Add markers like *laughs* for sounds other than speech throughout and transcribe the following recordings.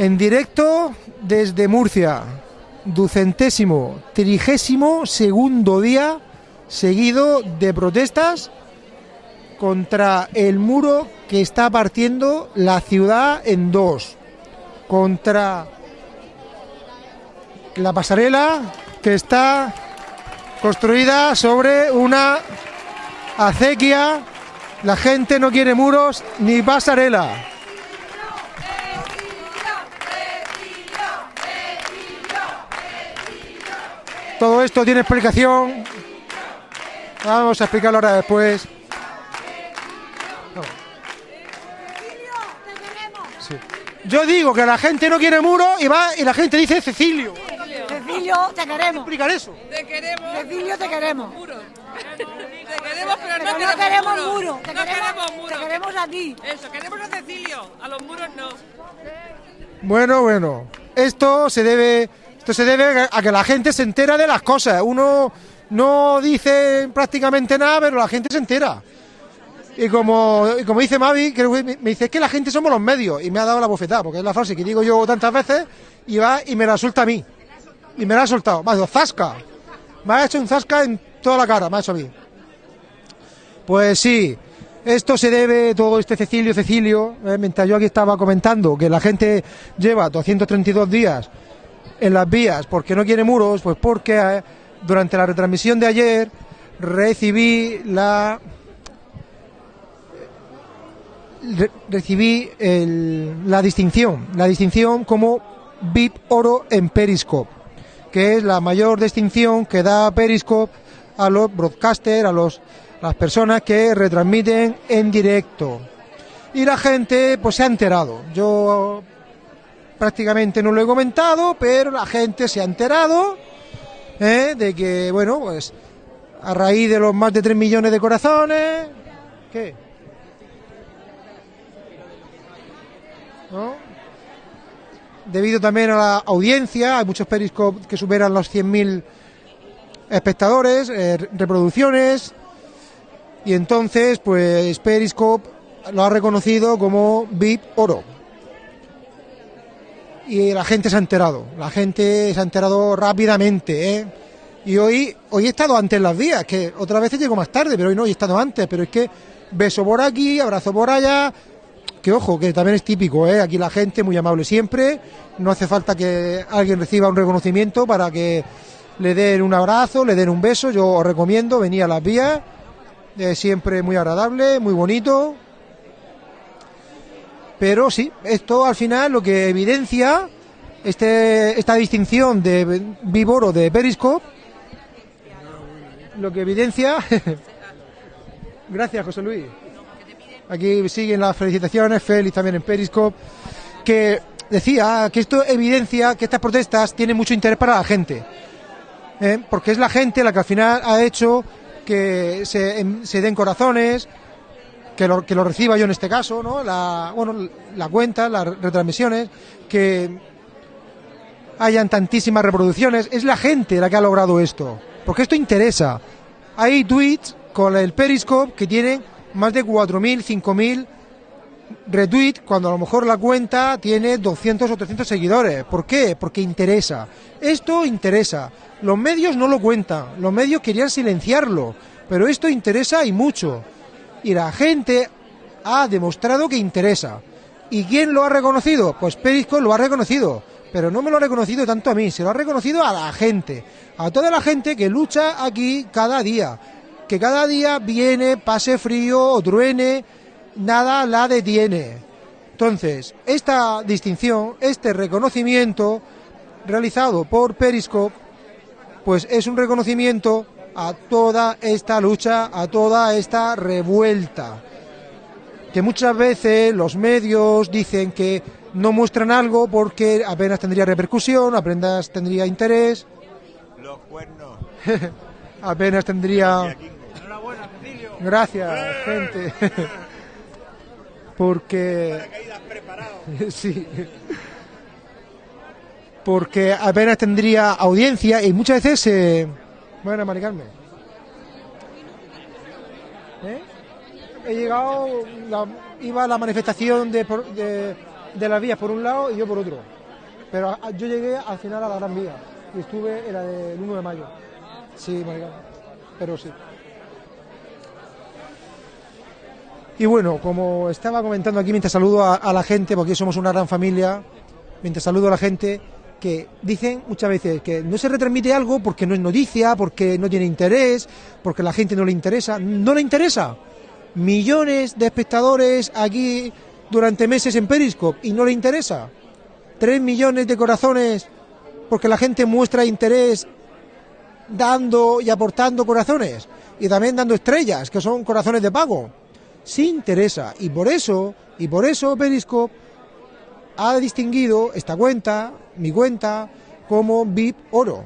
En directo desde Murcia, ducentésimo, trigésimo segundo día seguido de protestas contra el muro que está partiendo la ciudad en dos, contra la pasarela que está construida sobre una acequia. La gente no quiere muros ni pasarela. Todo esto tiene explicación. Vamos a explicarlo ahora después. Sí. Yo digo que la gente no quiere muro y va y la gente dice Cecilio. Cecilio, te queremos. explicar eso? Te queremos. Cecilio, te queremos. Te queremos, pero no, Pero no queremos muro. Te No queremos, queremos muro. te queremos a ti. Eso, queremos a Cecilio. A los muros no. Bueno, bueno. Esto se debe, esto se debe a que la gente se entera de las cosas. Uno no dice prácticamente nada, pero la gente se entera. Y como, y como dice Mavi, que me dice es que la gente somos los medios y me ha dado la bofetada, porque es la frase que digo yo tantas veces y va y me la suelta a mí. Y me la ha soltado. Me ha dicho, zasca. Me ha hecho un zasca en toda la cara, me ha hecho a mí. Pues sí, esto se debe, todo este Cecilio, Cecilio, eh, mientras yo aquí estaba comentando que la gente lleva 232 días en las vías porque no quiere muros, pues porque eh, durante la retransmisión de ayer recibí la re- recibí la distinción, la distinción como VIP Oro en Periscope, que es la mayor distinción que da Periscope a los broadcasters, a los las personas que retransmiten en directo. Y la gente pues se ha enterado. Yo prácticamente no lo he comentado, pero la gente se ha enterado ¿eh? de que, bueno, pues a raíz de los más de 3 millones de corazones, ¿qué? Debido también a la audiencia, hay muchos periscopes que superan los 100.000 espectadores, eh, reproducciones, y entonces, pues Periscope lo ha reconocido como VIP Oro. Y la gente se ha enterado, la gente se ha enterado rápidamente, ¿eh? Y hoy, hoy he estado antes en las vías, que otras veces llego más tarde, pero hoy no, he estado antes, pero es que beso por aquí, abrazo por allá, que ojo, que también es típico, ¿eh? Aquí la gente muy amable siempre, no hace falta que alguien reciba un reconocimiento para que le den un abrazo, le den un beso, yo os recomiendo venir a las vías, siempre muy agradable, muy bonito. Pero sí, esto al final lo que evidencia este, esta distinción de Vivoro de Periscope, lo que evidencia. *laughs* Gracias, José Luis. Aquí siguen las felicitaciones, Félix también en Periscope, que decía que esto evidencia que estas protestas tienen mucho interés para la gente. ¿eh? Porque es la gente la que al final ha hecho que se den corazones, que lo, que lo reciba yo en este caso, ¿no? La, bueno, la cuenta, las retransmisiones, que hayan tantísimas reproducciones. Es la gente la que ha logrado esto, porque esto interesa. Hay tweets con el Periscope que tienen más de 4.000, 5.000 retweets, cuando a lo mejor la cuenta tiene 200 o 300 seguidores. ¿Por qué? Porque interesa. Esto interesa. Los medios no lo cuentan, los medios querían silenciarlo, pero esto interesa y mucho. Y la gente ha demostrado que interesa. ¿Y quién lo ha reconocido? Pues Periscope lo ha reconocido, pero no me lo ha reconocido tanto a mí, se lo ha reconocido a la gente, a toda la gente que lucha aquí cada día, que cada día viene, pase frío o truene, nada la detiene. Entonces, esta distinción, este reconocimiento realizado por Periscope, pues es un reconocimiento a toda esta lucha, a toda esta revuelta. Que muchas veces los medios dicen que no muestran algo porque apenas tendría repercusión, apenas tendría interés, Los cuernos. *laughs* apenas tendría... Gracias, gente. *laughs* Porque... *laughs* Sí. Porque apenas tendría audiencia y muchas veces se... Bueno, Mari Carmen. ¿Eh? He llegado, iba la manifestación de, de las vías por un lado y yo por otro. Pero yo llegué al final a la Gran Vía y estuve en la del 1 de mayo. Sí, maricón. Pero sí. Y bueno, como estaba comentando aquí mientras saludo a, a la gente, porque somos una gran familia, mientras saludo a la gente, que dicen muchas veces que no se retransmite algo porque no es noticia, porque no tiene interés, porque la gente no le interesa. No le interesa. Millones de espectadores aquí durante meses en Periscope y no le interesa. Tres millones de corazones porque la gente muestra interés dando y aportando corazones y también dando estrellas, que son corazones de pago. Sí interesa y por eso, y por eso Periscope ha distinguido esta cuenta, mi cuenta, como VIP Oro.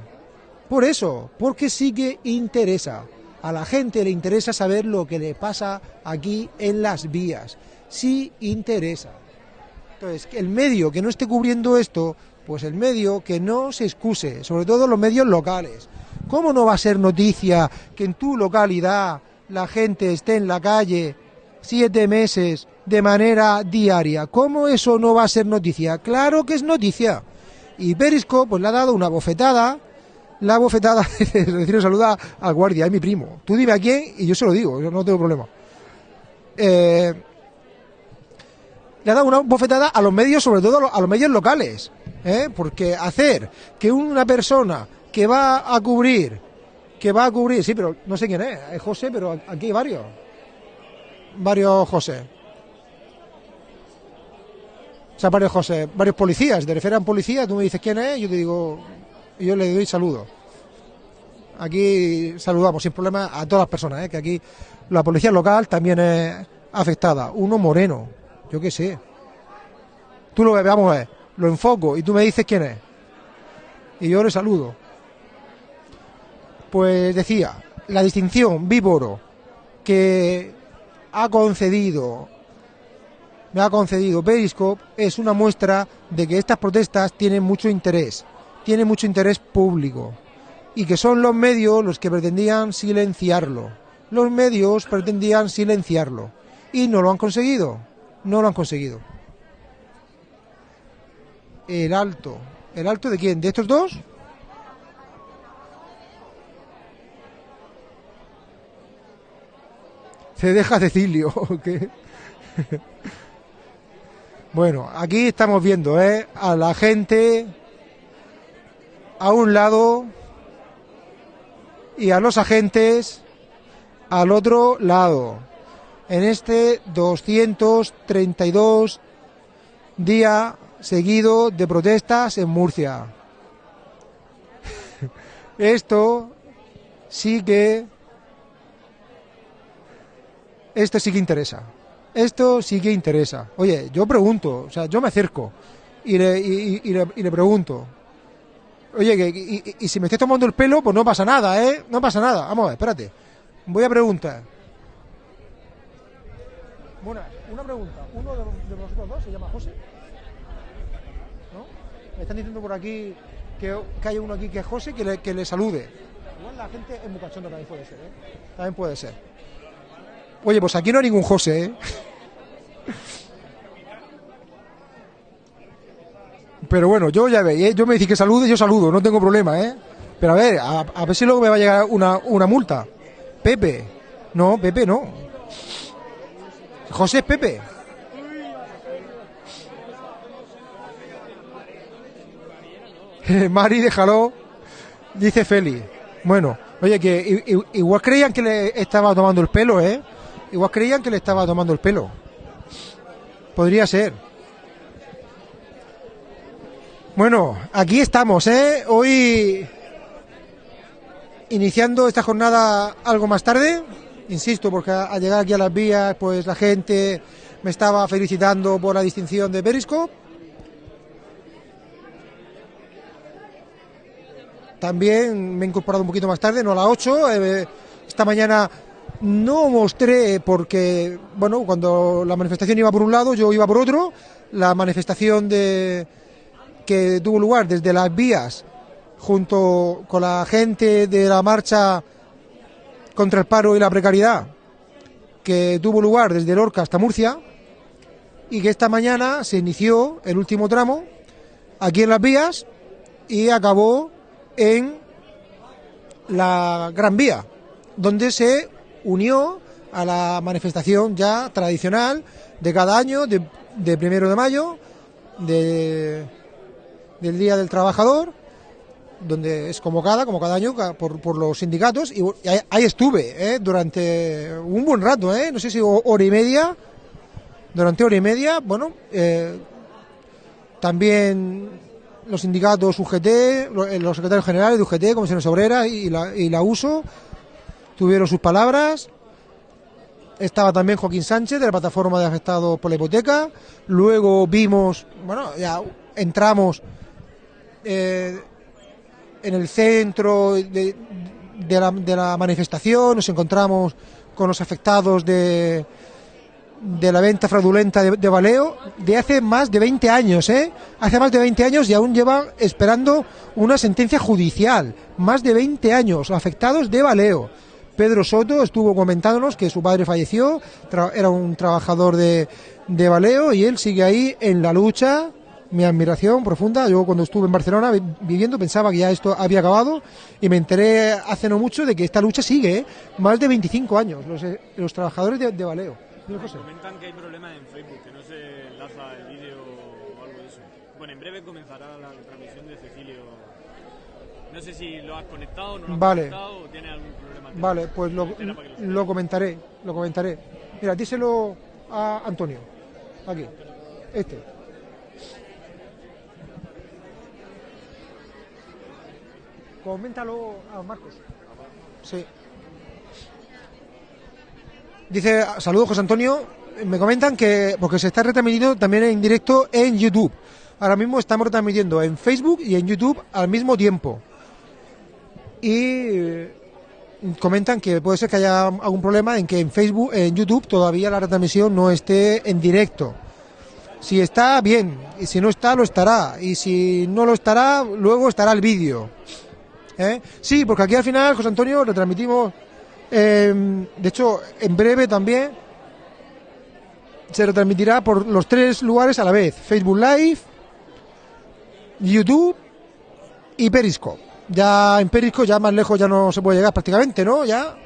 Por eso, porque sí que interesa. A la gente le interesa saber lo que le pasa aquí en las vías. Sí interesa. Entonces, el medio que no esté cubriendo esto, pues el medio que no se excuse, sobre todo los medios locales. ¿Cómo no va a ser noticia que en tu localidad la gente esté en la calle siete meses de manera diaria? ¿Cómo eso no va a ser noticia? Claro que es noticia. Y Periscope pues le ha dado una bofetada, la bofetada, *laughs* decirle saluda al guardia, es mi primo. Tú dime a quién y yo se lo digo, yo no tengo problema. Eh, le ha dado una bofetada a los medios, sobre todo a los medios locales, ¿eh? porque hacer que una persona que va a cubrir, que va a cubrir, sí, pero no sé quién es, es José, pero aquí hay varios, varios José. O sea, varios José, varios policías, te refieres a un policía, tú me dices quién es, yo te digo, yo le doy saludo. Aquí saludamos sin problema a todas las personas, ¿eh? que aquí la policía local también es afectada. Uno moreno, yo qué sé. Tú lo ves, vamos a lo enfoco y tú me dices quién es. Y yo le saludo. Pues decía, la distinción Víboro que ha concedido, me ha concedido Periscope es una muestra de que estas protestas tienen mucho interés, tienen mucho interés público y que son los medios los que pretendían silenciarlo. Los medios pretendían silenciarlo y no lo han conseguido, no lo han conseguido. El alto, ¿el alto de quién? ¿De estos dos? Se deja Cecilio. *laughs* Bueno, aquí estamos viendo ¿eh? a la gente a un lado y a los agentes al otro lado. En este 232 día seguido de protestas en Murcia. *laughs* Esto sí que esto sí que interesa. Esto sí que interesa. Oye, yo pregunto, o sea, yo me acerco y le, y, y- le, y le pregunto. Oye, que, y, y- si me estoy tomando el pelo, pues no pasa nada, ¿eh? No pasa nada. Vamos a ver, espérate. Voy a preguntar. Bueno, una pregunta. ¿Uno de, de vosotros dos se llama José? ¿No? Me están diciendo por aquí que, que hay uno aquí que es José que le, que le salude. Igual la gente es muy cachonda también puede ser, ¿eh? También puede ser. Oye, pues aquí no hay ningún José, ¿eh? Pero bueno, yo ya veis, ¿eh? yo me decís que salude, yo saludo, no tengo problema, ¿eh? Pero a ver, a, ver si luego me va a llegar una, una multa. Pepe. No, Pepe no. José es Pepe. *laughs* Mari, déjalo. Dice Feli. Bueno, oye, que igual creían que le estaba tomando el pelo, ¿eh? Igual creían que le estaba tomando el pelo. Podría ser. Bueno, aquí estamos, ¿eh? Hoy iniciando esta jornada algo más tarde, insisto, porque al llegar aquí a las vías, pues la gente me estaba felicitando por la distinción de Periscope. También me he incorporado un poquito más tarde, no a las 8. eh, esta mañana no mostré porque, bueno, cuando la manifestación iba por un lado, yo iba por otro. La manifestación de que tuvo lugar desde las vías junto con la gente de la marcha contra el paro y la precariedad que tuvo lugar desde Lorca hasta Murcia y que esta mañana se inició el último tramo aquí en las vías y acabó en la Gran Vía, donde se unió a la manifestación ya tradicional de cada año, de, primero de mayo, de, del Día del Trabajador, donde es convocada, como cada año, por, los sindicatos, y, ahí, estuve ¿eh? durante un buen rato, ¿eh? no sé si ho- hora y media, durante hora y media, bueno, eh, también los sindicatos UGT, lo- los secretarios generales de UGT, Comisiones Obreras y la, y la USO, tuvieron sus palabras. Estaba también Joaquín Sánchez de la plataforma de afectados por la hipoteca. Luego vimos, bueno, ya entramos eh, en el centro de, la, manifestación, nos encontramos con los afectados de, de la venta fraudulenta de, de Valeo de hace más de 20 años, ¿eh? Hace más de 20 años y aún llevan esperando una sentencia judicial. Más de 20 años afectados de Valeo. Pedro Soto estuvo comentándonos que su padre falleció, era un trabajador de, de Valeo y él sigue ahí en la lucha. Mi admiración profunda. Yo cuando estuve en Barcelona vi- viviendo pensaba que ya esto había acabado y me enteré hace no mucho de que esta lucha sigue, ¿eh? más de 25 años, los, eh, los trabajadores de, José. Comentan que hay problemas en Facebook, que no se enlaza el vídeo o algo de eso. Bueno, en breve comenzará la transmisión de Cecilio. No sé si lo has conectado, no lo has Vale. conectado o tienes algún. Vale, pues lo, lo comentaré, lo comentaré. Mira, díselo a Antonio. Aquí. Este. Coméntalo a Marcos. Sí. Dice, saludos José Antonio, me comentan que, porque se está retransmitiendo también en directo en YouTube. Ahora mismo estamos retransmitiendo en Facebook y en YouTube al mismo tiempo. Y comentan que puede ser que haya algún problema en que en Facebook, en YouTube todavía la retransmisión no esté en directo. Si está, bien, y si no está, lo estará. Y si no lo estará, luego estará el vídeo. ¿Eh? Sí, porque aquí al final, José Antonio, retransmitimos, eh, de hecho, en breve también se retransmitirá por los tres lugares a la vez, Facebook Live, YouTube y Periscope. Ya en Periscope, ya más lejos ya no se puede llegar prácticamente, ¿no? Ya,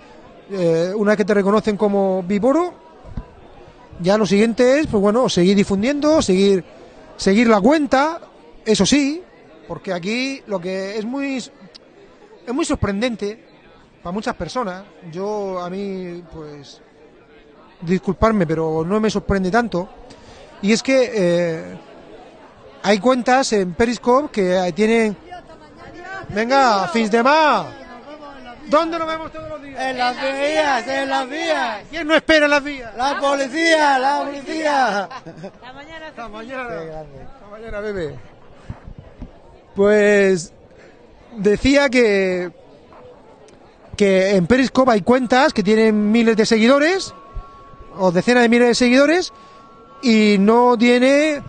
eh, una vez que te reconocen como Viporo, ya lo siguiente es, pues bueno, seguir difundiendo, seguir, seguir la cuenta, eso sí, porque aquí lo que es muy, es muy sorprendente para muchas personas. Yo a mí, pues, disculparme, pero no me sorprende tanto. Y es que eh, hay cuentas en Periscope que tienen, venga, fins de más. ¿Dónde nos vemos todos los días? En las vías, en las vías. ¿Quién no espera en las vías? La policía, la policía. Hasta mañana. Hasta mañana, bebé. Pues decía que que en Periscope hay cuentas que tienen miles de seguidores o decenas de miles de seguidores y no tiene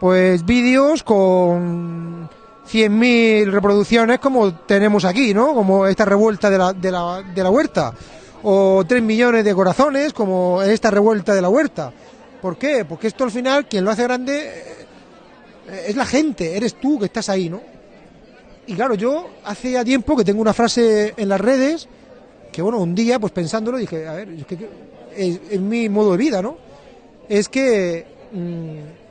pues vídeos con 100.000 reproducciones como tenemos aquí, ¿no? Como esta revuelta de la, de la, huerta o 3 millones de corazones como esta revuelta de la huerta. ¿Por qué? Porque esto al final quien lo hace grande eh, es la gente, eres tú que estás ahí, ¿no? Y claro, yo hace ya tiempo que tengo una frase en las redes que, bueno, un día, pues pensándolo, dije, a ver, es que es mi modo de vida, ¿no? Es que mm,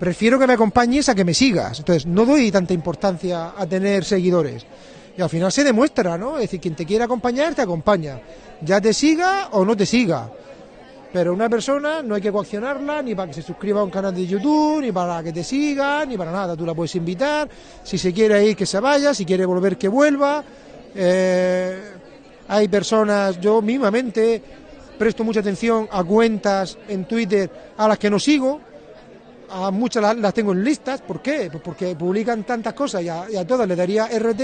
prefiero que me acompañes a que me sigas. Entonces, no doy tanta importancia a tener seguidores. Y al final se demuestra, ¿no? Es decir, quien te quiere acompañar, te acompaña. Ya te siga o no te siga. Pero una persona no hay que coaccionarla ni para que se suscriba a un canal de YouTube, ni para que te siga, ni para nada. Tú la puedes invitar, si se quiere ir que se vaya, si quiere volver que vuelva. Eh, hay personas, yo mismamente presto mucha atención a cuentas en Twitter a las que no sigo, a muchas las, las tengo en listas. ¿Por qué? Pues porque publican tantas cosas y a, todas le daría RT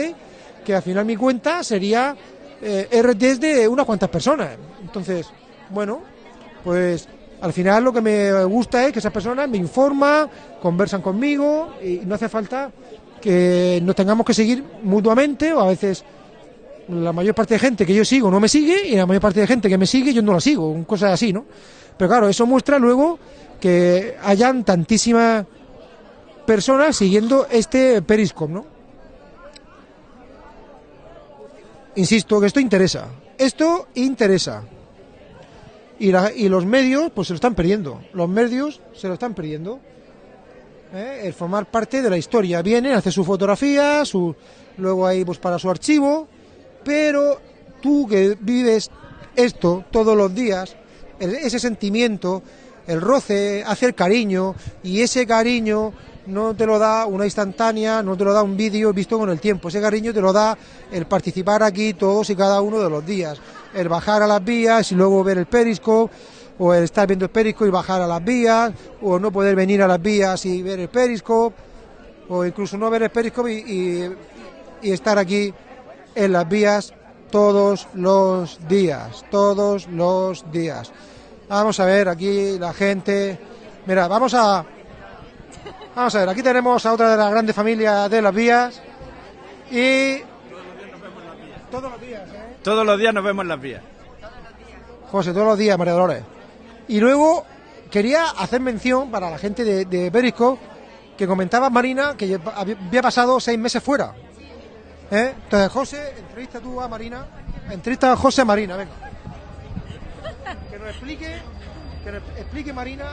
que al final mi cuenta sería eh, RTs de unas cuantas personas. Entonces, bueno, pues al final lo que me gusta es que esas personas me informan, conversan conmigo y no hace falta que nos tengamos que seguir mutuamente o a veces la mayor parte de gente que yo sigo no me sigue y la mayor parte de gente que me sigue yo no la sigo, cosas así, ¿no? Pero claro, eso muestra luego que hayan tantísimas personas siguiendo este Periscope, ¿no? Insisto que esto interesa. Esto interesa. Y, los medios, pues se lo están perdiendo. Los medios se lo están perdiendo. ¿eh? El formar parte de la historia. Vienen, hacen su fotografía, su, luego ahí pues para su archivo. Pero tú que vives esto todos los días, ese sentimiento, el roce, hace el cariño, y ese cariño no te lo da una instantánea, no te lo da un vídeo visto con el tiempo, ese cariño te lo da el participar aquí todos y cada uno de los días, el bajar a las vías y luego ver el periscope, o el estar viendo el periscope y bajar a las vías, o no poder venir a las vías y ver el periscope, o incluso no ver el periscope y, y- estar aquí en las vías todos los días, todos los días. Vamos a ver aquí la gente. Mira, vamos a vamos a ver. Aquí tenemos a otra de las grandes familias de las vías y todos los días, ¿eh? Todos los días nos vemos en las vías. José, todos los días, María Dolores. Y luego quería hacer mención para la gente de, de Periscope que comentaba Marina que había pasado seis meses fuera. ¿Eh? Entonces, José, entrevista tú a Marina. Entrevista a José Marina, venga. Que nos explique, que nos explique Marina.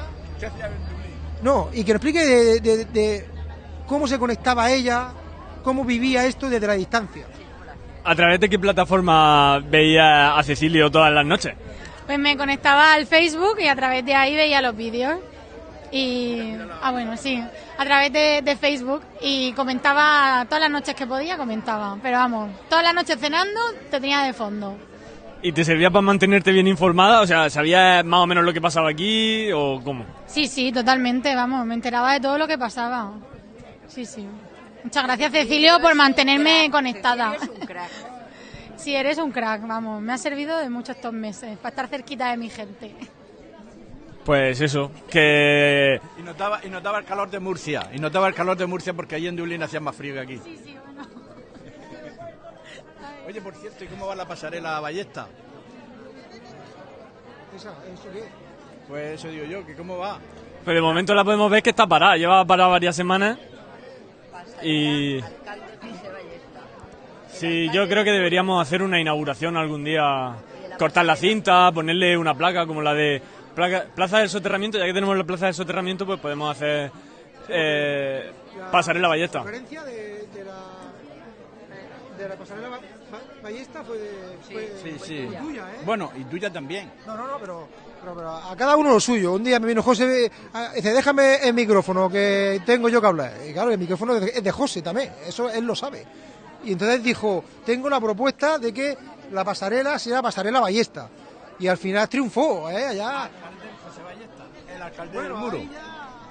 No, y que nos explique de, de- de cómo se conectaba ella, cómo vivía esto desde la distancia. ¿A través de qué plataforma veía a Cecilio todas las noches? Pues me conectaba al Facebook y a través de ahí veía los vídeos. Y. Ah, bueno, sí. A través de, de Facebook. Y comentaba todas las noches que podía, comentaba. Pero vamos, todas las noches cenando te tenía de fondo. ¿Y te servía para mantenerte bien informada? O sea, ¿sabías más o menos lo que pasaba aquí o cómo? Sí, sí, totalmente, vamos. Me enteraba de todo lo que pasaba. Sí, sí. Muchas gracias, Cecilio, por mantenerme conectada. *laughs* Sí, eres un crack, vamos. Me ha servido de mucho estos meses para estar cerquita de mi gente. Pues eso, que Y notaba, y notaba el calor de Murcia. Y notaba el calor de Murcia porque allí en Dublín hacía más frío que aquí. Sí, sí. Oye, por cierto, ¿y cómo va la pasarela Ballesta? Pues eso digo yo, que cómo va. pues de momento la podemos ver que está parada. Lleva parada varias semanas. Y... Sí, yo creo que deberíamos hacer una inauguración algún día. Cortar la cinta, ponerle una placa como la de placa- Plaza del Soterramiento. Ya que tenemos la Plaza del Soterramiento, pues podemos hacer eh, pasarela ballesta. De, de la, de la pasarela Ballesta fue, de, fue Sí, sí. tuya, ¿eh? Bueno, y tuya también. No, no, no, pero, pero, pero a cada uno lo suyo. Un día me vino José, dice, déjame el micrófono que tengo yo que hablar. Y claro, el micrófono es de, José también, eso él lo sabe. Y entonces dijo, tengo la propuesta de que la pasarela sea pasarela ballesta. Y al final triunfó, ¿eh? Allá. El alcalde Bueno, del muro.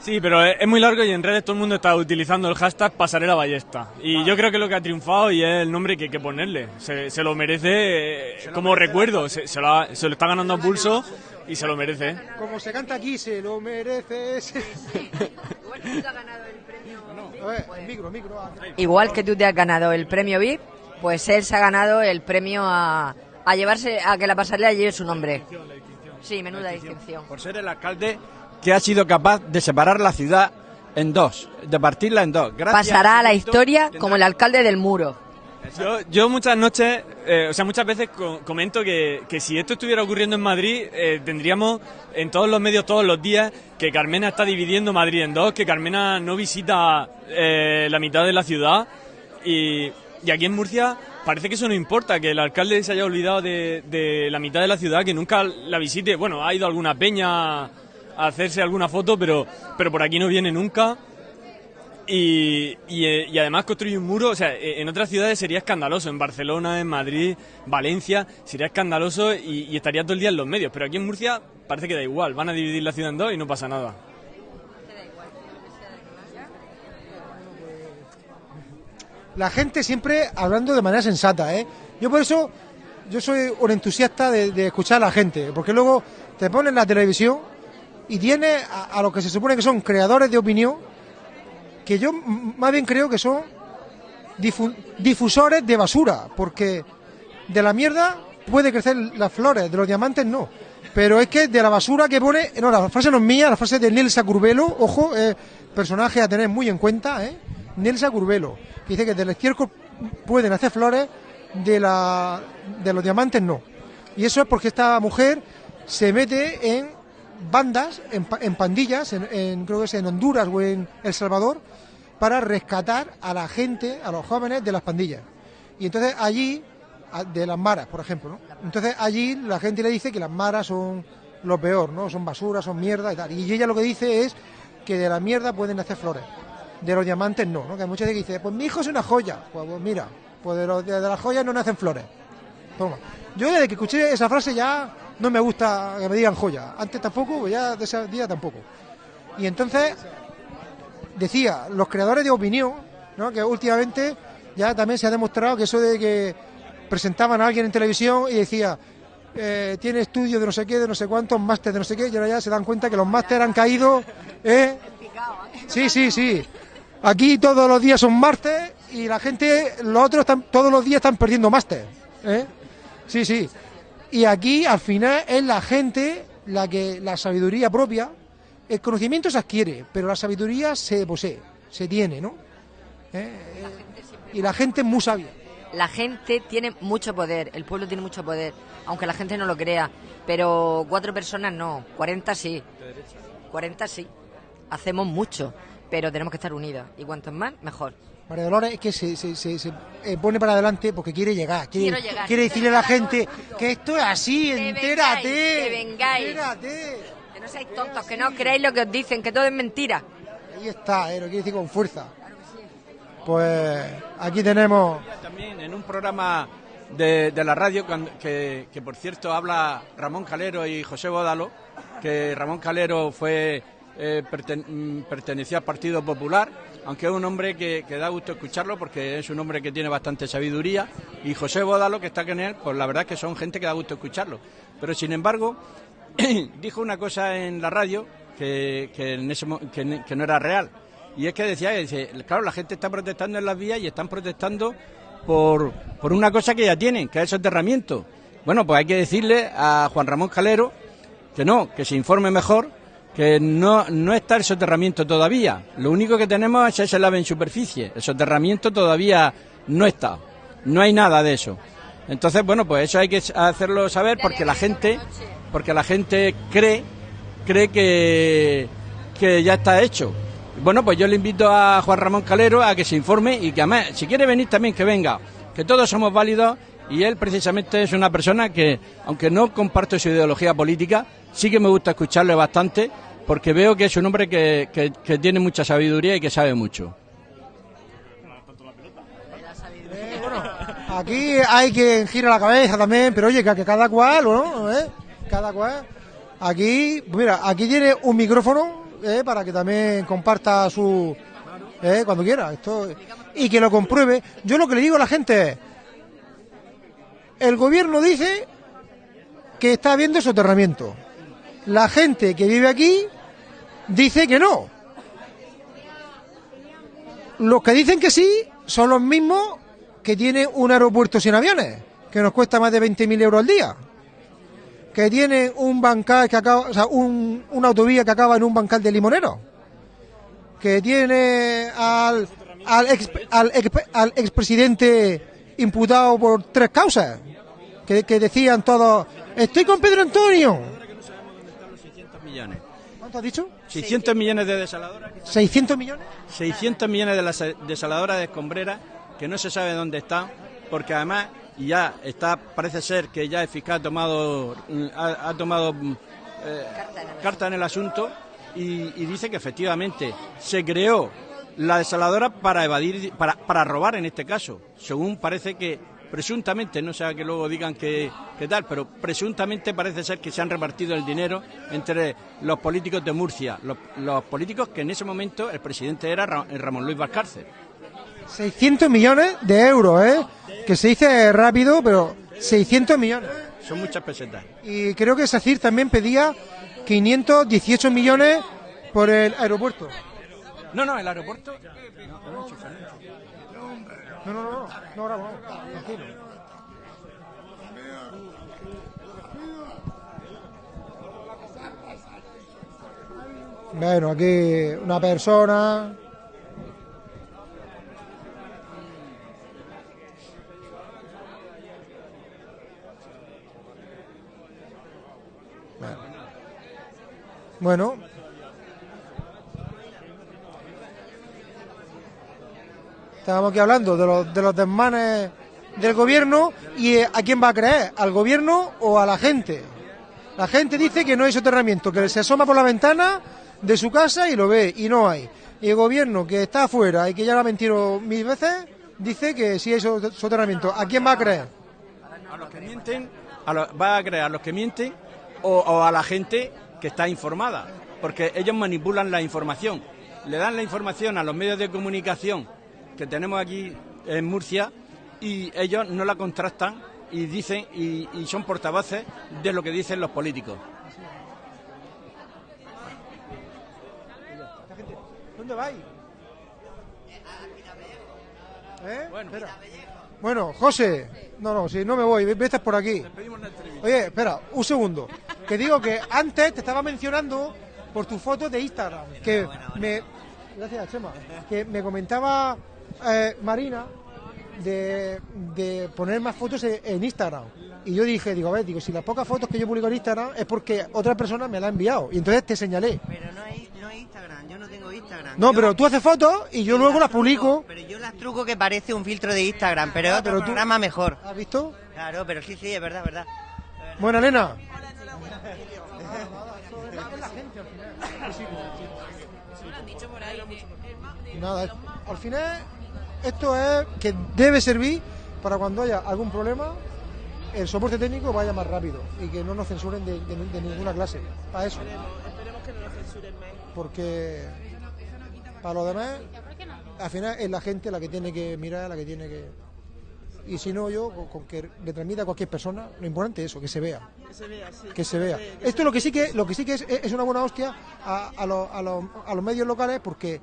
Sí, pero es muy largo y en redes todo el mundo está utilizando el hashtag pasarela ballesta. Y yo creo que lo que ha triunfado y es el nombre que hay que ponerle. Se, se lo merece eh, como recuerdo. Se, se lo ha- se lo está ganando a pulso y se lo merece. Como se canta aquí, se lo el micro. ah, Igual que tú te has ganado el premio VIP, pues él se ha ganado el premio a, a llevarse a que la pasarela lleve su nombre. Sí, menuda distinción. Por ser el alcalde que ha sido capaz de separar la ciudad en dos, de partirla en dos. Gracias Pasará a la historia tendrá- como el alcalde del muro. Yo, yo muchas noches, eh, o sea, muchas veces co- comento que, que si esto estuviera ocurriendo en Madrid, eh, tendríamos en todos los medios todos los días que Carmena está dividiendo Madrid en dos, que Carmena no visita eh, la mitad de la ciudad y, y aquí en Murcia parece que eso no importa, que el alcalde se haya olvidado de, de la mitad de la ciudad, que nunca la visite. Bueno, ha ido a alguna peña hacerse alguna foto, pero, pero por aquí no viene nunca. Y, y, eh, y además construye un muro, o sea, eh, en otras ciudades sería escandaloso, en Barcelona, en Madrid, Valencia, sería escandaloso y, y estaría todo el día en los medios, pero aquí en Murcia parece que da igual, van a dividir la ciudad en dos y no pasa nada. la gente siempre hablando de manera sensata, ¿eh? Yo por eso, yo soy un entusiasta de, de escuchar a la gente, porque luego te ponen la televisión y tiene a, a los que se supone que son creadores de opinión, que yo más bien creo que son difu- difusores de basura, porque de la mierda puede crecer las flores, de los diamantes no. Pero es que de la basura que pone. No, la frase no es mía, la frase de Nelsa Curbelo, ojo, eh, personaje a tener muy en cuenta, ¿eh? Nelsa Curbelo, que dice que del estiércol pueden hacer flores, de, la, de los diamantes no. Y eso es porque esta mujer se mete en bandas, en, en pandillas, en, creo que es en Honduras o en El Salvador, para rescatar a la gente, a los jóvenes de las pandillas. Y entonces allí, de las maras, por ejemplo, ¿no? Entonces allí la gente le dice que las maras son lo peor, ¿no? Son basura, son mierda y tal. Y ella lo que dice es que de la mierda pueden hacer flores, de los diamantes no, ¿no? Que hay mucha gente que dice, pues mi hijo es una joya. Pues, pues mira, pues de, las joyas no nacen flores. Yo desde que escuché esa frase ya no me gusta que me digan joya. Antes tampoco, pues ya de ese día tampoco. Y entonces decía, los creadores de opinión, ¿no? que últimamente ya también se ha demostrado que eso de que presentaban a alguien en televisión y decía, eh, tiene estudios de no sé qué, de no sé cuántos, máster de no sé qué, y ahora ya se dan cuenta que los máster han caído. ¿eh? Sí, sí, sí. Aquí todos los días son máster y la gente, los otros están, todos los días están perdiendo máster. ¿eh? Sí, sí. Y aquí al final es la gente la que la sabiduría propia, el conocimiento se adquiere, pero la sabiduría se posee, se tiene, ¿no? ¿Eh? Y la gente es muy sabia. La gente tiene mucho poder, el pueblo tiene mucho poder, aunque la gente no lo crea. Pero cuatro personas no, 40 sí. 40 sí. Hacemos mucho, pero tenemos que estar unidas. Y cuantos más, mejor. María Dolores es que se, se- se- se, eh, pone para adelante porque quiere llegar. Quiere, Quiero llegar. quiere decirle a la gente que esto es así, Que entérate. vengáis, que vengáis. Entérate. Que no seáis tontos, que no creáis lo que os dicen, que todo es mentira. Ahí está, eh, lo quiere decir con fuerza. Pues aquí tenemos. También en un programa de, de la radio, que, que por cierto habla Ramón Calero y José Bódalo, que Ramón Calero fue eh, perten- mm, pertenecía al Partido Popular, aunque es un hombre que, da gusto escucharlo porque es un hombre que tiene bastante sabiduría, y José Bódalo, que está con él, pues la verdad es que son gente que da gusto escucharlo. Pero sin embargo, *clears throat* dijo una cosa en la radio que, en ese que no era real. Y es que decía, claro, la gente está protestando en las vías y están protestando por, por una cosa que ya tienen, que es el soterramiento. Bueno, pues hay que decirle a Juan Ramón Calero que no, que se informe mejor, que no, no está el soterramiento todavía. Lo único que tenemos es ese lave en superficie. El soterramiento todavía no está. No hay nada de eso. Entonces, bueno, pues eso hay que hacerlo saber porque la gente, porque la gente cree, cree que, que ya está hecho. Bueno, pues yo le invito a Juan Ramón Calero a que se informe y que además, si quiere venir también que venga, que todos somos válidos y él precisamente es una persona que, aunque no comparto su ideología política, sí que me gusta escucharle bastante porque veo que es un hombre que, que- tiene mucha sabiduría y que sabe mucho. Aquí hay quien gira la cabeza también, pero oye, que, que cada cual, ¿no? ¿Eh? Cada cual. Aquí, mira, aquí tiene un micrófono ¿eh? para que también comparta su. ¿eh? Cuando quiera. Esto, y que lo compruebe. Yo lo que le digo a la gente es: el gobierno dice que está habiendo soterramiento. La gente que vive aquí dice que no. Los que dicen que sí son los mismos que tiene un aeropuerto sin aviones, que nos cuesta más de 20.000 euros al día. Que tiene un bancal que acaba, una autovía que acaba en un bancal de limonero. Que tiene al, ex, al, al expresidente imputado por tres causas. Que, que decían todos, estoy con Pedro Antonio. millones. ¿Cuánto has dicho? 600 millones de desaladoras. 600 millones. 600 millones de las desaladoras de escombreras que no se sabe dónde están, porque además ya está, parece ser que ya el fiscal ha tomado, mm, ha, ha tomado mm, eh, carta en el asunto y, y dice que efectivamente se creó la desaladora para evadir, para, para robar en este caso, según parece que presuntamente, no sea que luego digan que, que tal, pero presuntamente parece ser que se han repartido el dinero entre los políticos de Murcia, los, los políticos que en ese momento el presidente era Ra- Ramón Luis Valcárcel. 600 millones de euros, ¿eh? Que se dice rápido, pero 600 millones. Son muchas pesetas. Y creo que SACIR también pedía 518 millones por el aeropuerto. No, no, el aeropuerto. No, no, no, no, no, no, no, ahora vamos, tranquilo. Bueno, aquí una persona. Bueno. bueno. Estábamos aquí hablando de los, de los desmanes del gobierno y eh, ¿a quién va a creer? ¿Al gobierno o a la gente? La gente dice que no hay soterramiento, que se asoma por la ventana de su casa y lo ve, y no hay. Y el gobierno que está afuera y que ya lo ha mentido mil veces, dice que sí hay so- soterramiento. ¿A quién va a creer? A los que mienten, a los- va a creer a los que mienten o a la gente que está informada, porque ellos manipulan la información. Le dan la información a los medios de comunicación que tenemos aquí en Murcia y ellos no la contrastan y dicen y, y son portavoces de lo que dicen los políticos. ¿Dónde vais? ¿Eh? Espera. Bueno, José, no, no, si no me voy, vete por aquí. Oye, espera, un segundo. Que digo que antes te estaba mencionando por tu foto de Instagram, que me... Gracias, Chema. Que me comentaba eh, Marina de, de poner más fotos en, en Instagram. Y yo dije, digo, a ver, digo, si las pocas fotos que yo publico en Instagram es porque otra persona me la ha enviado. Y entonces te señalé. Pero no es, no es Instagram, yo no tengo Instagram. No, Yo- pero tú haces fotos y yo luego las publico. Pero yo las truco que parece un filtro de Instagram, pero es Ah, otro pero tú- programa mejor. ¿Has visto? Claro, pero sí, sí, es verdad, es verdad. Bueno, Elena. Nada, al final esto es que debe servir para cuando haya algún problema el soporte técnico vaya más rápido y que no nos censuren de, de- de ninguna clase. Para eso. Esperemos que no nos censuren más. Porque para lo demás, al final es la gente la que tiene que mirar, la que tiene que... Y si no, yo, con, con que le transmita a cualquier persona, lo importante es eso, que se vea. Que se vea, sí. que se vea. Esto lo que sí que lo que sí que es, es una buena hostia a, a los, a los- a los medios locales porque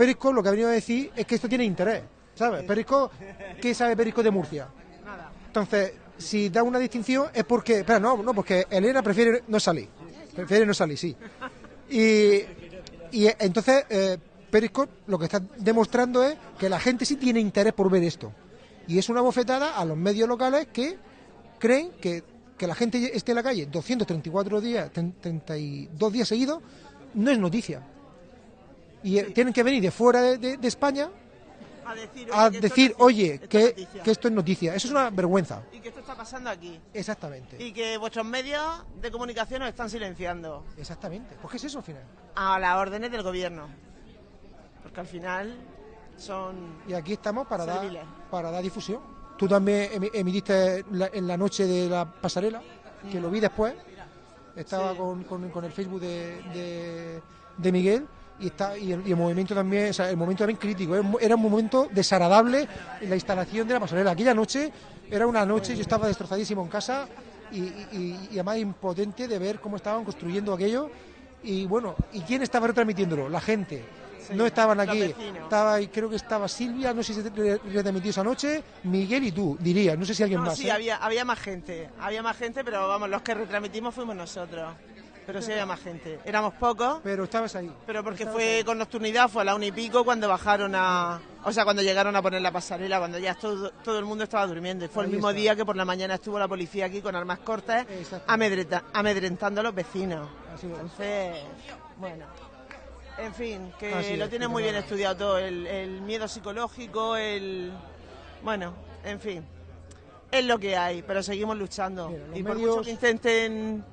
Periscope lo que ha venido a decir es que esto tiene interés, ¿sabes? Periscope, ¿qué sabe Periscope de Murcia? Entonces, si da una distinción es porque, espera, no, no, porque Elena prefiere no salir, prefiere no salir, sí. Y, y entonces eh, Periscope lo que está demostrando es que la gente sí tiene interés por ver esto. Y es una bofetada a los medios locales que creen que, que la gente esté en la calle 234 días, 32 días seguidos, no es noticia. Y eh, tienen que venir de fuera de, de- de España A decir, a oye, que esto decir, es oye, esto es que, noticia. que esto es noticia. Eso es una vergüenza. Y que esto está pasando aquí. Exactamente. Y que vuestros medios de comunicación os están silenciando. Exactamente. ¿Por qué es eso al final? A las órdenes del gobierno. Porque al final son... Y aquí estamos para dar, para dar difusión. Tú también emi- emitiste la- en la noche de la pasarela, que lo vi después. Estaba Sí. con, con- con el Facebook de, de, de Miguel y está y el, y el movimiento también, o sea, el momento también crítico. Era un, momento desagradable la instalación de la pasarela. Aquella noche era una noche, yo estaba destrozadísimo en casa y, y- además impotente de ver cómo estaban construyendo aquello. Y bueno, ¿y quién estaba retransmitiéndolo? La gente. no estaban aquí. Estaba, creo que estaba Silvia, no sé si se re- retransmitió esa noche, Miguel y tú, diría. No sé si alguien No, más. sí, ¿eh? había, había más gente. Había más gente, pero vamos, los que retransmitimos fuimos nosotros. Pero sí había más gente. Éramos pocos. Pero estabas ahí. Pero porque Estabas fue ahí. con nocturnidad, fue a la una y pico cuando bajaron a... O sea, cuando llegaron a poner la pasarela, cuando ya todo, todo el mundo estaba durmiendo. Y fue el mismo está. día que por la mañana estuvo la policía aquí con armas cortas Exacto. amedreta- amedrentando a los vecinos. Así es. Entonces, bueno. En fin, que Así lo que muy bien estudiado todo. El, el miedo psicológico, el... Bueno, en fin. Es lo que hay, pero seguimos luchando. Mira, y por medios- mucho que intenten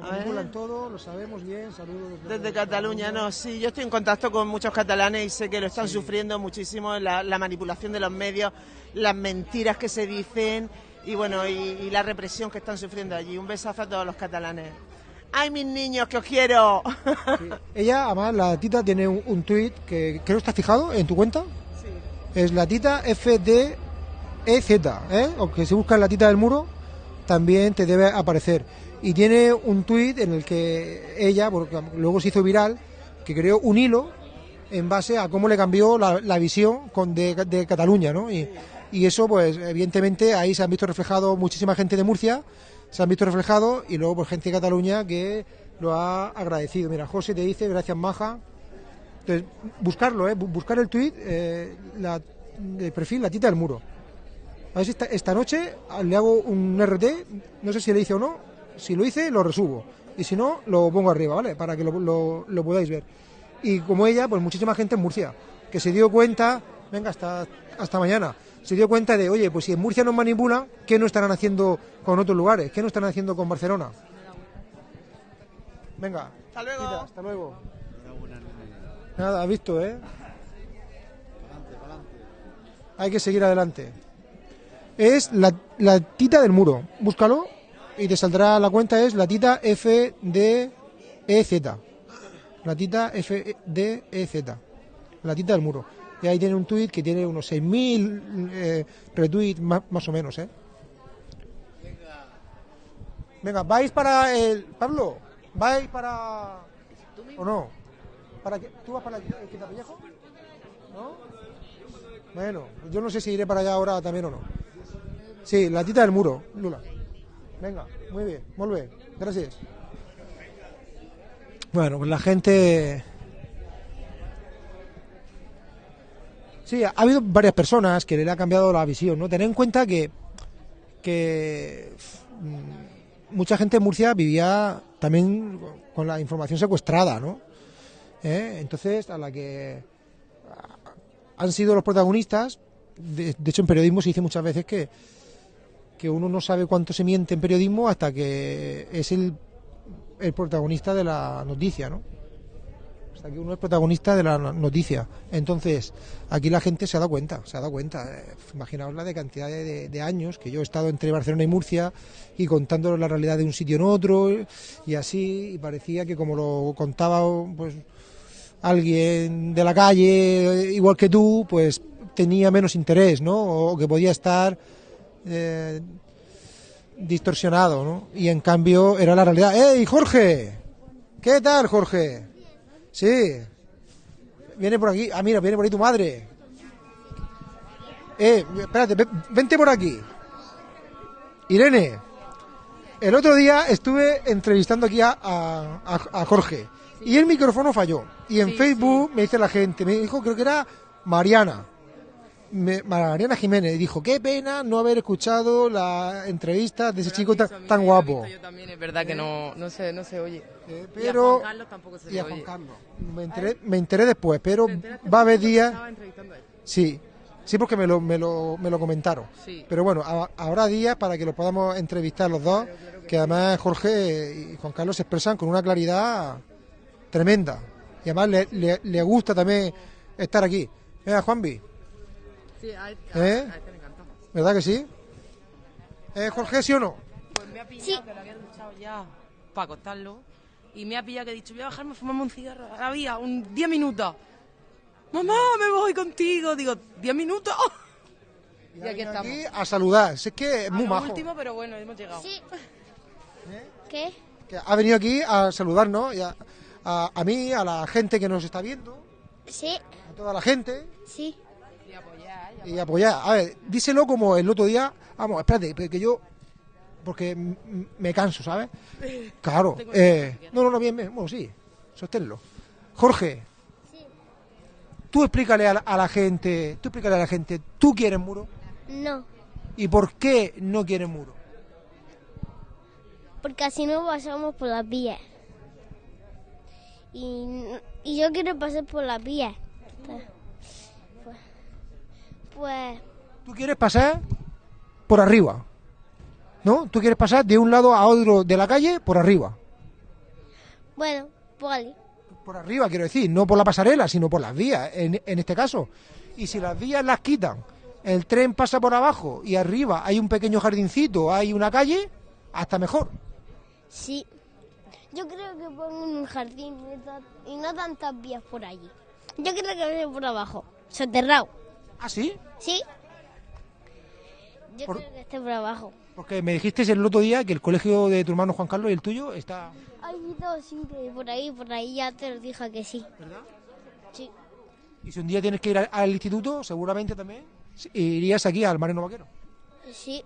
Manipulan todo, lo sabemos bien. Saludos Desde Cataluña, no, sí, yo estoy en contacto con muchos catalanes y sé que lo están sufriendo muchísimo, la, la manipulación de los medios, las mentiras que se dicen y bueno, y, y la represión que están sufriendo allí. Un besazo a todos los catalanes. ¡Ay, mis niños, que os quiero! Ella, además, la tita tiene un, un tuit que creo que está fijado en tu cuenta. Es la tita FDEZ, ¿eh? O que si buscas la tita del muro, también te debe aparecer. Y tiene un tuit en el que ella, porque luego se hizo viral, que creó un hilo en base a cómo le cambió la, visión con de, Cataluña, ¿no? Y, eso, pues, evidentemente, ahí se han visto reflejado muchísima gente de Murcia, se han visto reflejados, y luego, pues, gente de Cataluña que lo ha agradecido. Mira, José te dice, gracias Maja. Entonces, buscarlo, ¿eh? Bu- buscar el tuit, eh, de perfil La Tita del Muro. A ver si esta, esta noche le hago un RT, no sé si le hice o no, si lo hice lo resubo y si no lo pongo arriba, ¿vale? Para que lo, lo- lo podáis ver. Y como ella, pues muchísima gente en Murcia, que se dio cuenta, venga, hasta, hasta mañana, se dio cuenta de, oye, pues si en Murcia nos manipulan, ¿qué no estarán haciendo con otros lugares? ¿Qué no estarán haciendo con Barcelona? Venga, Hasta luego. Tita, hasta luego. Nada, has visto, ¿eh? Hay que seguir adelante. Es la, la tita del muro. Búscalo y te saldrá la cuenta. Es la tita FDEZ. La tita FDEZ. La tita del muro. Y ahí tiene un tuit que tiene unos 6.000 eh, retweets más, más o menos, ¿eh? Venga, ¿vais para el... Pablo? ¿Vais para... ¿O no? ¿Para qué? ¿Tú vas para el Quitapellejo? ¿No? Bueno, yo no sé si iré para allá ahora también o no. Sí, la tita del muro, Lula. Venga, muy bien, muy bien. Gracias. Bueno, pues la gente... Sí, ha habido varias personas que le ha cambiado la visión, ¿no? Tener en cuenta que, que mm, mucha gente en Murcia vivía también con la información secuestrada, ¿no? ¿Eh? Entonces, a la que han sido los protagonistas, de hecho en periodismo se dice muchas veces que, que uno no sabe cuánto se miente en periodismo hasta que es el, el protagonista de la noticia, ¿no? Hasta que uno es protagonista de la no- noticia. Entonces, aquí la gente se ha dado cuenta, se ha dado cuenta. Eh, Imaginaos la de cantidad de, años que yo he estado entre Barcelona y Murcia y contando la realidad de un sitio en otro y así, y parecía que como lo contaba pues alguien de la calle, igual que tú, pues tenía menos interés, ¿no? O que podía estar eh, distorsionado, ¿no? Y en cambio era la realidad. ¡Ey, Jorge! ¿Qué tal, Jorge? Sí. Viene por aquí. Ah, mira, viene por ahí tu madre. Eh, espérate, ve- vente por aquí. Irene, el otro día estuve entrevistando aquí a, a- a- a Jorge y el micrófono falló. Y en Facebook me dice la gente, me dijo, creo que era Mariana. Me- Mariana Jiménez dijo, qué pena no haber escuchado la entrevista de ese chico tan, tan guapo. Yo también es verdad que no, no, se, no se oye. pero- y a Juan Carlos tampoco se y a oye. Juan Carlos. Me enteré, me enteré después, pero va a haber días... Sí, sí, porque me lo, me lo, me lo comentaron. Sí. Pero bueno, ha- habrá días para que los podamos entrevistar los dos, que además Jorge y Juan Carlos se expresan con una claridad tremenda. Y además le, le- le gusta también estar aquí. Venga, Juanvi, Sí, a, ¿Eh? a este le encanta. ¿verdad que sí? ¿Eh, Jorge, sí o no? Pues me ha pillado que lo había duchado ya para acostarlo. Y me ha pillado que he dicho, voy a bajarme a fumarme un cigarro a la vía, un 10 minutos. Mamá, me voy contigo. Digo, ¿10 minutos? *laughs* Y, aquí estamos. Aquí a saludar. Si es que es A muy lo majo. último, pero bueno, hemos llegado. Sí. *laughs* ¿Qué? Que ha venido aquí a saludarnos, y a, a- a mí, a la gente que nos está viendo, Sí. a toda la gente. Sí. Y apoyar. A ver, díselo como el otro día. Vamos, espérate, porque yo. Porque me canso, ¿sabes? *laughs* Claro. Eh, no, no, no, bien, bien. Bueno, sí, sosténlo. Jorge. Tú explícale a la, a la gente, tú explícale a la gente, ¿tú quieres muro? No. ¿Y por qué no quieres muro? Porque así no pasamos por las vías. Y, y yo quiero pasar por las vías. Pues, Tú quieres pasar por arriba. ¿No? Tú quieres pasar de un lado a otro de la calle por arriba. bueno, vale. Por arriba, quiero decir, no por la pasarela, sino por las vías, en, en este caso. Y si las vías las quitan, el tren pasa por abajo y arriba hay un pequeño jardincito, hay una calle, hasta mejor. Sí. Yo creo que pongo un jardín y no tantas vías por allí. Yo creo que por abajo, soterrado. ¿Ah, sí? ¿Sí? Yo Por- creo que esté por abajo. Porque me dijiste el otro día que el colegio de tu hermano Juan Carlos y el tuyo está... Hay dos, sí, que por ahí, por ahí ya te lo dije que sí. ¿Verdad? Sí. Y si un día tienes que ir al, al instituto, seguramente también sí, irías aquí al Marino Vaquero. Sí.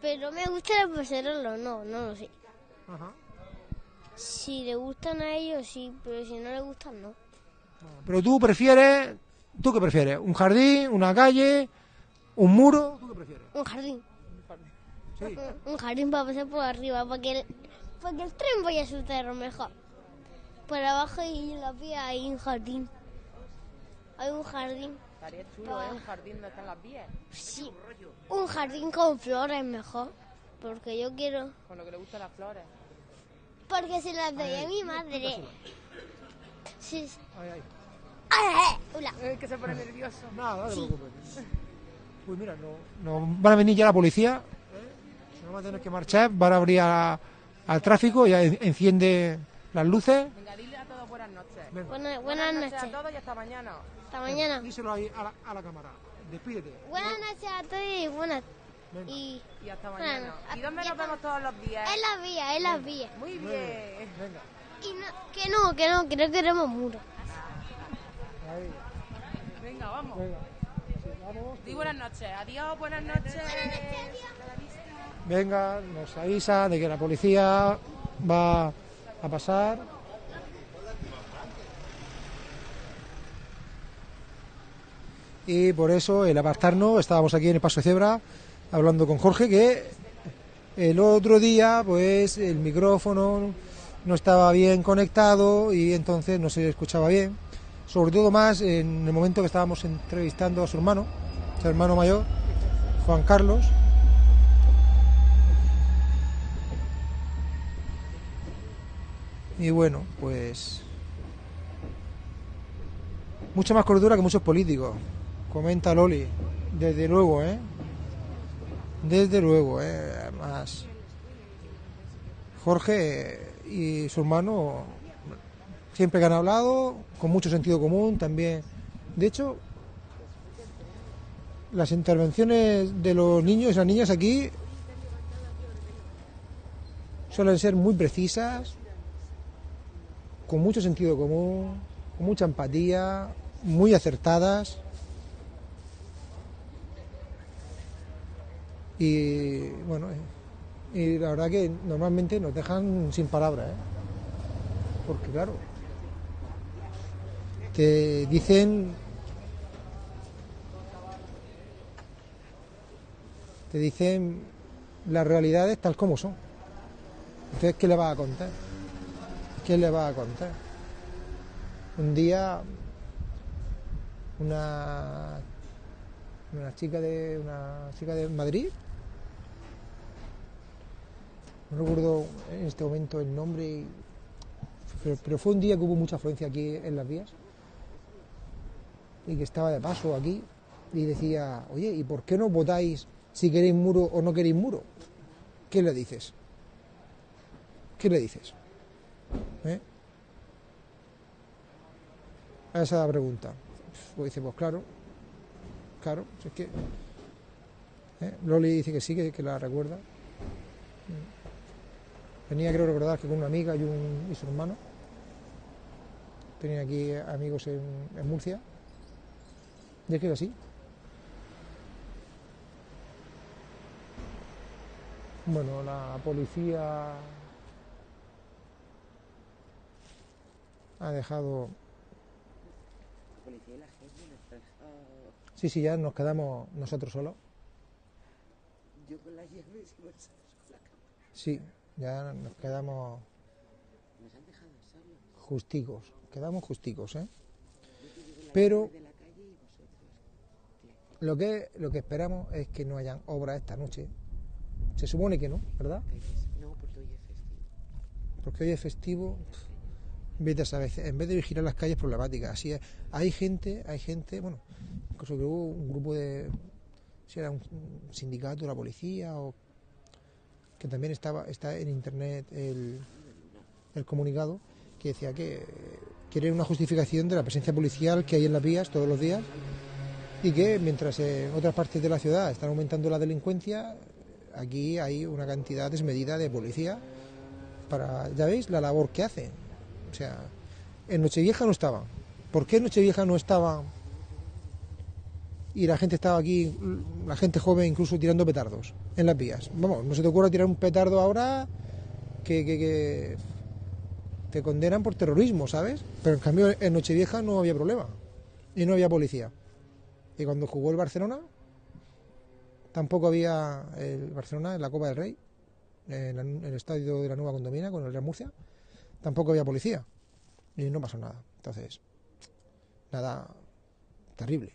Pero me gusta el pasarelo, no, no lo sé. Ajá. Si le gustan a ellos, sí, pero si no le gustan, no. Pero tú prefieres, ¿tú qué prefieres? ¿Un jardín, una calle, un muro? ¿Tú qué prefieres? Un jardín. Un, un jardín para pasar por arriba, para que el, para que el tren vaya a su terreno mejor. Por abajo y en la vía hay un jardín. Hay un jardín. Estaría chulo, ¿eh? Un jardín donde están las vías. Sí, un jardín con flores mejor. Porque yo quiero. Con lo que le gustan las flores. Porque se las doy a mi madre. Sí. sí. Ay, ay. ¡Ay, ay! Hola. Es que se pone nervioso. Nada, no te preocupes. Pues mira, no, no- van a venir ya la policía. ¿eh? No van a tener que marchar, van a abrir a- al tráfico, ya en- enciende las luces. Venga, dile a todos buenas noches. Buena- buenas noches. a todos y hasta mañana. Hasta mañana. Díselo ahí a la, a la cámara. Despídete. Buenas noches a todos y buenas. Y, Y hasta Bueno, mañana. ¿Y dónde nos vemos todos los días? en las vías, en las vías. Muy bien. Y no, que no, que no, que no queremos muros. Venga, vamos. Di buenas noches. Adiós, buenas noches. Venga, nos avisa de que la policía va a pasar. Y por eso el apartarnos, estábamos aquí en el Paso de Cebra hablando con Jorge que el otro día pues el micrófono no estaba bien conectado y entonces no se escuchaba bien. Sobre todo más en el momento que estábamos entrevistando a su hermano, su hermano mayor, Juan Carlos. Y bueno, pues mucha más cordura que muchos políticos. Comenta Loli, desde luego, ¿eh? Desde luego, ¿eh? Además, Jorge y su hermano siempre que han hablado, con mucho sentido común también. De hecho, las intervenciones de los niños y las niñas aquí suelen ser muy precisas, con mucho sentido común, con mucha empatía, muy acertadas. Y bueno, y la verdad que normalmente nos dejan sin palabras, ¿eh? porque claro, te dicen te dicen las realidades tal como son. Entonces, ¿qué le vas a contar? ¿Qué le vas a contar? Un día una una chica de una chica de Madrid no recuerdo en este momento el nombre pero fue un día que hubo mucha afluencia aquí en las vías y que estaba de paso aquí y decía oye ¿y por qué no votáis si queréis muro o no queréis muro? ¿qué le dices? ¿qué le dices? ¿Eh? Esa es la pregunta. Pues dice, pues claro, claro, si es que... ¿eh? Loli dice que sí, que, que la recuerda. Venía, creo recordar, que con una amiga y, un, y su hermano. Tenía aquí amigos en, en Murcia. Y es que es así. Bueno, la policía ha dejado... Sí, sí, ya nos quedamos nosotros solos. Yo con la cámara. Sí, ya nos quedamos Nos han dejado solos. justicos. Quedamos justicos, ¿eh? Yo Pero llave de la calle y vosotros. Lo que, lo que esperamos es que no hayan obras esta noche. Se supone que no, ¿verdad? No, porque hoy es festivo. Porque hoy es festivo. Vete a saber, en vez de vigilar las calles problemáticas, así es. Hay gente, hay gente, bueno, incluso que hubo un grupo de, si era un un sindicato la policía o que también estaba, está en internet el, el comunicado que decía que quiere una justificación de la presencia policial que hay en las vías todos los días y que mientras en otras partes de la ciudad están aumentando la delincuencia, aquí hay una cantidad desmedida de policía para, ya veis, la labor que hacen. O sea, en Nochevieja no estaban. ¿Por qué en Nochevieja no estaban? Y la gente estaba aquí, la gente joven incluso tirando petardos en las vías. Vamos, no se te ocurra tirar un petardo ahora que, que, te condenan por terrorismo, ¿sabes? Pero en cambio en Nochevieja no había problema y no había policía. Cuando jugó el Barcelona, tampoco había el Barcelona en la Copa del Rey, en el estadio de la Nueva Condomina con el Real Murcia, tampoco había policía y no pasó nada. Entonces, nada terrible,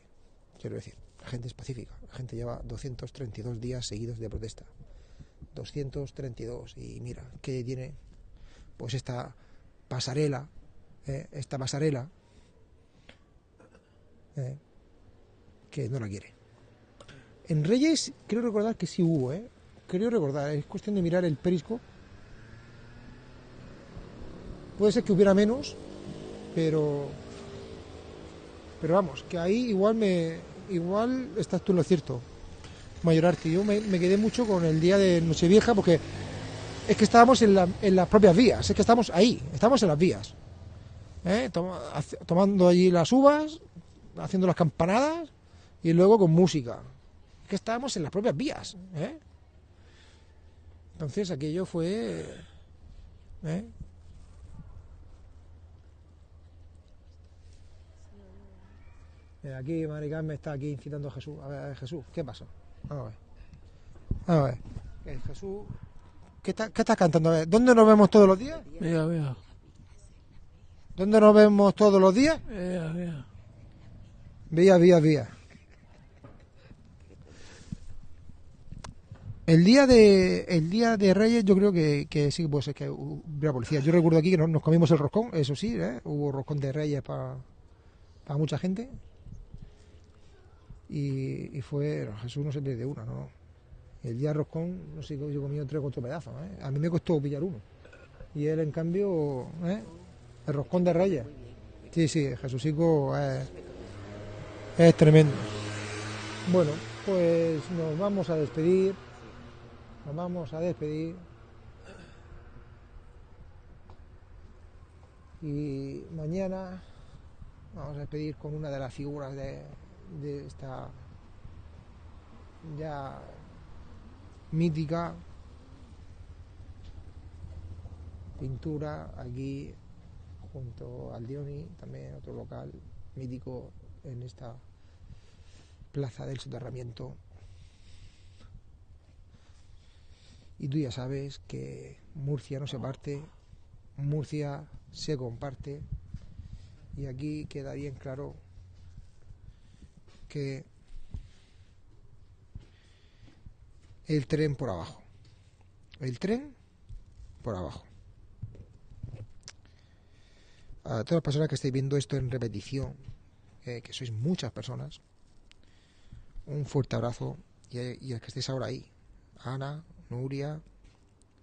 quiero decir. La gente es pacífica. La gente lleva 232 días seguidos de protesta. 232. Y mira, ¿qué tiene? Pues esta pasarela, ¿eh? esta pasarela, ¿eh? Que no la quiere. En Reyes, creo recordar que sí hubo, ¿eh? Creo recordar, es cuestión de mirar el perisco. Puede ser que hubiera menos, pero. Pero vamos, que ahí igual me. Igual estás tú en lo cierto, Mayorarte. Yo me, quedé mucho con el día de Nochevieja porque es que estábamos en, la- en las propias vías, es que estamos ahí, estamos en las vías. ¿eh? Tomando allí las uvas, haciendo las campanadas y luego con música. Es que estábamos en las propias vías. ¿eh? Entonces aquello fue... ¿eh? Mira, Aquí Mari Carmen está aquí incitando a Jesús. A ver, a ver, Jesús, ¿qué pasa? Vamos a ver. Vamos a ver. Eh, Jesús, ¿qué, está- qué estás cantando? A ver, ¿Dónde nos vemos todos los días? Vea, vea. ¿Dónde nos vemos todos los días? Vea, vea. Vía, vía, vía. El día de el día de Reyes yo creo que, que sí puede ser que hubiera policía. Yo recuerdo aquí que nos, comimos el roscón, eso sí, ¿eh? hubo roscón de Reyes para mucha gente. Y, y fue, Jesús no se pierde una, no. El día de roscón, no sé, yo comido tres o cuatro pedazos. ¿eh? A mí me costó pillar uno. Y él, en cambio, ¿eh? el roscón de Reyes. Sí, sí, Jesúsico es, es tremendo. Bueno, pues nos vamos a despedir. Nos vamos a despedir. Y mañana vamos a despedir con una de las figuras de, esta ya mítica pintura aquí junto al Dioni, también otro local mítico en esta plaza del soterramiento. Y tú ya sabes que Murcia no se parte, Murcia se comparte. Y aquí queda bien claro que el tren por abajo. El tren por abajo. A todas las personas que estáis viendo esto en repetición, eh, que sois muchas personas, un fuerte abrazo y, y a que estéis ahora ahí. Ana, Nuria,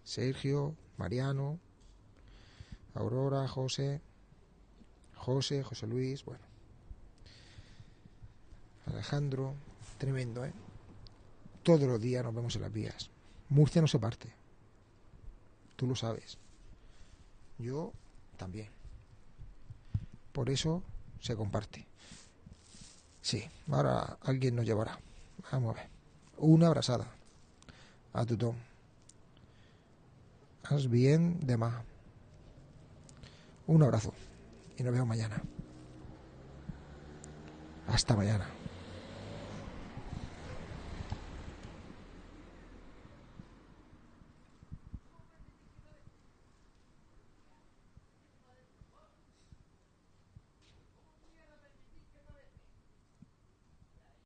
Sergio, Mariano, Aurora, José, José, José Luis, bueno. Alejandro, tremendo, ¿eh? Todos los días nos vemos en las vías. Murcia no se parte. Tú lo sabes. Yo también. Por eso se comparte. Sí, ahora alguien nos llevará. Vamos a ver. Una abrazada a tothom. Haz bien demà. Un abrazo y nos vemos mañana. Hasta mañana.